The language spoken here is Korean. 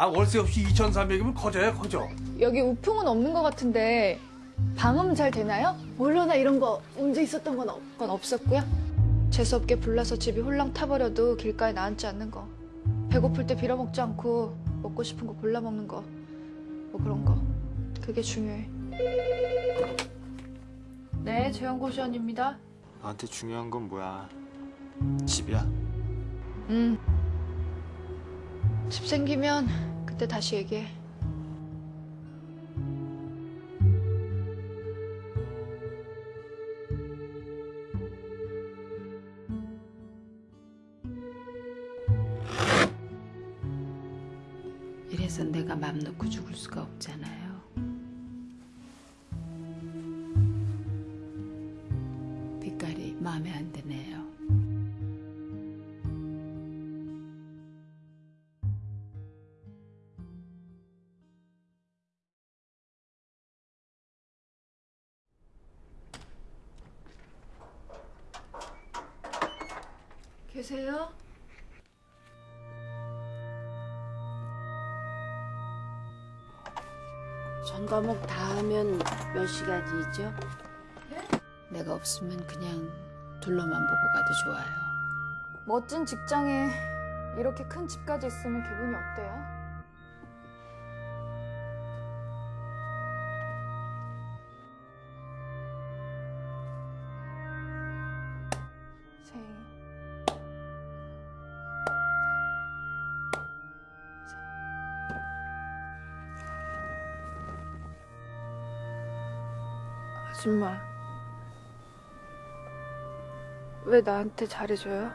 아 월세 없이 2,300이면 커져야 커져. 여기 우풍은 없는 것 같은데 방음 잘 되나요? 몰라나 이런 거 문제 있었던 건 없. 건 없었고요. 재수없게 불나서 집이 홀랑 타버려도 길가에 나앉지 않는 거. 배고플 때 빌어먹지 않고 먹고 싶은 거 골라 먹는 거. 뭐 그런 거. 그게 중요해. 네, 재연고시원입니다. 나한테 중요한 건 뭐야? 집이야. 음. 집 생기면 그 때 다시 얘기해. 이래서 내가 맘 놓고 죽을 수가 없잖아요. 빛깔이 마음에 안 드네요. 계세요? 전 과목 다 하면 몇 시간이죠? 내가 없으면 그냥 둘러만 보고 가도 좋아요. 멋진 직장에 이렇게 큰 집까지 있으면 기분이 어때요? 아줌마 왜 나한테 잘해줘요?